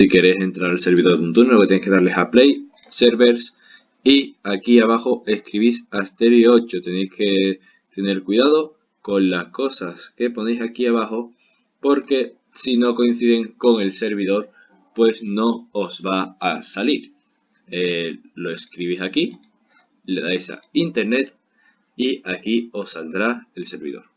Si queréis entrar al servidor de un turno, lo que tenéis que darles a Play, Servers y aquí abajo escribís Asterio 8. Tenéis que tener cuidado con las cosas que ponéis aquí abajo porque si no coinciden con el servidor pues no os va a salir. Eh, lo escribís aquí, le dais a Internet y aquí os saldrá el servidor.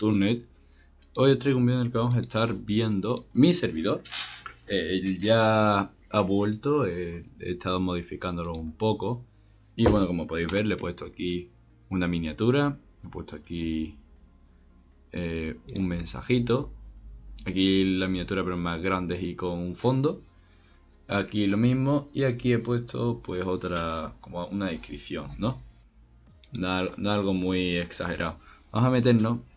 Turnet. Hoy os traigo un vídeo en el que vamos a estar viendo mi servidor. Eh, ya ha vuelto, eh, he estado modificándolo un poco. Y bueno, como podéis ver, le he puesto aquí una miniatura. He puesto aquí eh, un mensajito. Aquí la miniatura pero más grande y con un fondo. Aquí lo mismo. Y aquí he puesto pues otra, como una descripción, ¿no? no algo muy exagerado. Vamos a meternos.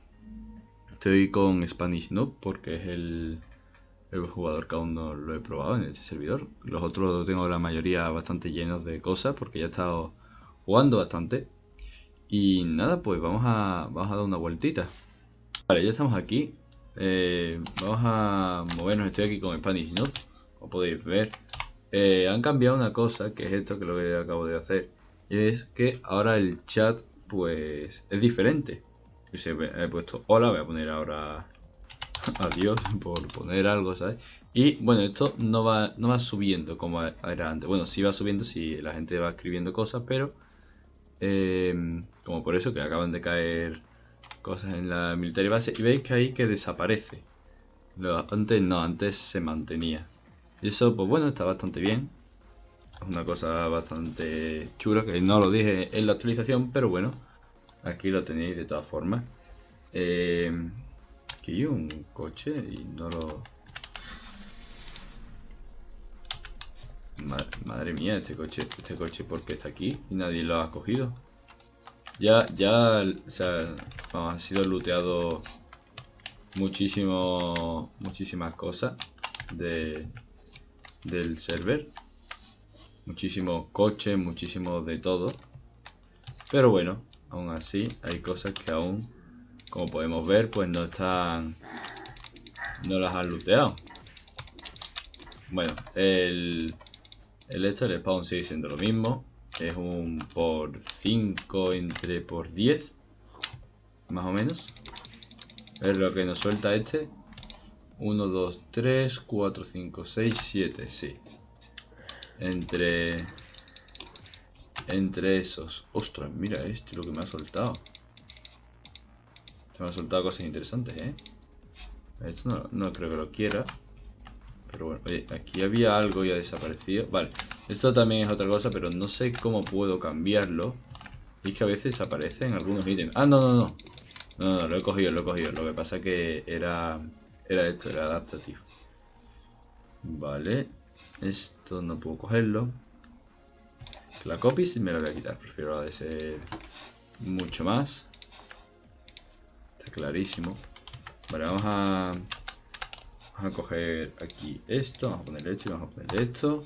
Estoy con Spanish Noob porque es el, el jugador que aún no lo he probado en este servidor. Los otros tengo la mayoría bastante llenos de cosas porque ya he estado jugando bastante. Y nada, pues vamos a, vamos a dar una vueltita. Vale, ya estamos aquí. Eh, vamos a movernos. Estoy aquí con Spanish Noob, como podéis ver. Eh, han cambiado una cosa, que es esto que lo que acabo de hacer. Y es que ahora el chat, pues, es diferente he puesto hola, voy a poner ahora adiós por poner algo, ¿sabes? Y bueno, esto no va, no va subiendo como era antes. Bueno, sí va subiendo si la gente va escribiendo cosas, pero em, como por eso que acaban de caer cosas en la military base y veis que ahí que desaparece. antes no, antes se mantenía. Y eso, pues bueno, está bastante bien. Es una cosa bastante chula que no lo dije en la actualización, pero bueno. Aquí lo tenéis de todas formas. Eh, aquí un coche y no lo... Madre, mía, este coche, este coche porque está aquí y nadie lo ha cogido. Ya, ya, o sea, ha sido looteado muchísimo, muchísimas cosas de, del server. Muchísimos coches, muchísimo de todo. Pero bueno, aún así hay cosas que aún, como podemos ver, pues no están... No las han looteado. Bueno, el, el spawn sigue siendo lo mismo. Es un por 5 entre por 10. Más o menos. Es lo que nos suelta este. 1, 2, 3, 4, 5, 6, 7, sí. Entre entre esos. Ostras, mira este lo que me ha soltado. Se me ha soltado cosas interesantes, ¿eh? Esto no, creo que lo quiera. Pero bueno, oye, aquí había algo y ha desaparecido. Vale, esto también es otra cosa, pero no sé cómo puedo cambiarlo. Y es que a veces aparecen algunos ítems. Ah, no, no, no. No, no, lo he cogido, lo he cogido. Lo que pasa que era, era esto, era adaptativo. Vale. Esto no puedo cogerlo. La copy sí me la voy a quitar, prefiero la de ser mucho más. Está clarísimo. Vale, vamos a, vamos a coger aquí esto, vamos a ponerle esto y vamos a ponerle esto.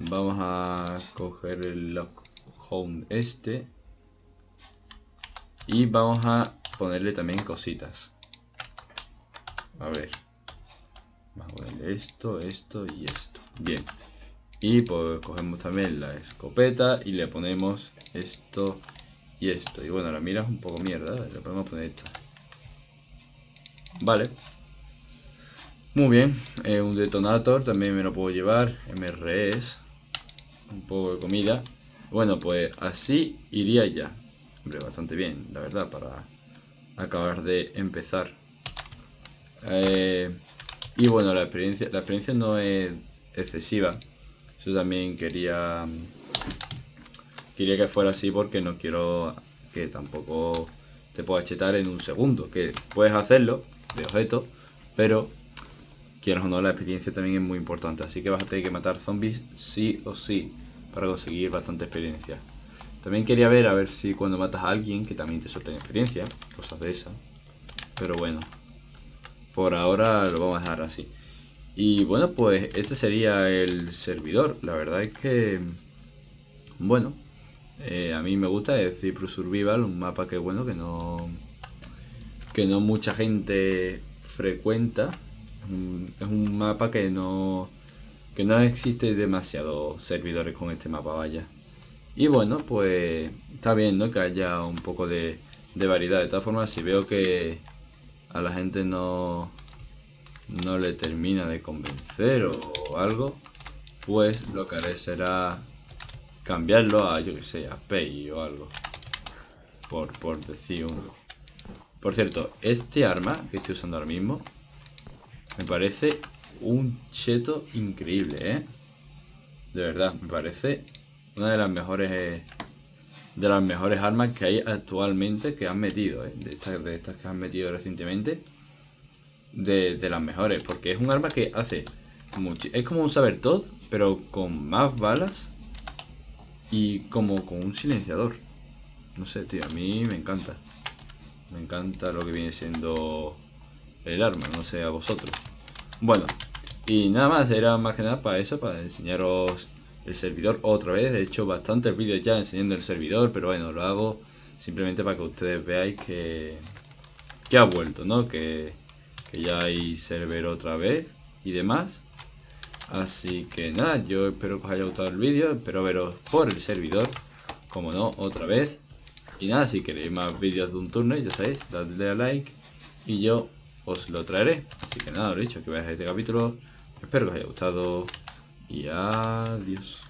Vamos a coger el lock home este. Y vamos a ponerle también cositas. A ver. Vamos a ponerle esto, esto y esto. Bien. Y pues cogemos también la escopeta y le ponemos esto y esto. Y bueno, la mira es un poco mierda, le podemos poner esta. Vale. Muy bien, eh, un detonator también me lo puedo llevar, MRS, un poco de comida. Bueno, pues así iría ya. Hombre, bastante bien, la verdad, para acabar de empezar. Eh, y bueno, la experiencia, la experiencia no es excesiva. Yo también quería quería que fuera así porque no quiero que tampoco te puedas chetar en un segundo. Que puedes hacerlo de objeto, pero quieras o no, la experiencia también es muy importante. Así que vas a tener que matar zombies sí o sí para conseguir bastante experiencia. También quería ver a ver si cuando matas a alguien que también te suelten experiencia, cosas de esas. Pero bueno, por ahora lo vamos a dejar así. Y bueno, pues este sería el servidor. La verdad es que, bueno, eh, a mí me gusta es Cyprus Survival, un mapa que bueno, que no, que no mucha gente frecuenta. Es un mapa que no, que no existe demasiados servidores con este mapa, vaya. Y bueno, pues está bien, ¿no? Que haya un poco de, de variedad. De todas formas, si veo que a la gente no, no le termina de convencer o algo, pues lo que haré será cambiarlo a, yo que sé, a Pay o algo. Por, por decir. Por cierto, este arma que estoy usando ahora mismo me parece un cheto increíble, ¿eh? De verdad, me parece una de las mejores de las mejores armas que hay actualmente que han metido, ¿eh? de, de estas que han metido recientemente de, las mejores, porque es un arma que hace mucho, es como un saber todo, pero con más balas y como con un silenciador. No sé, tío, a mí me encanta. Me encanta lo que viene siendo el arma, no sé a vosotros. Bueno, y nada más, era más que nada para eso, para enseñaros el servidor otra vez. He hecho bastantes vídeos ya enseñando el servidor, pero bueno, lo hago simplemente para que ustedes veáis que, que ha vuelto, ¿no? Que, que ya hay server otra vez y demás. Así que nada, yo espero que os haya gustado el vídeo, espero veros por el servidor, como no, otra vez. Y nada, si queréis más vídeos de un turno, ya sabéis, dadle a like y yo os lo traeré. Así que nada, lo dicho, que veáis este capítulo, espero que os haya gustado y adiós.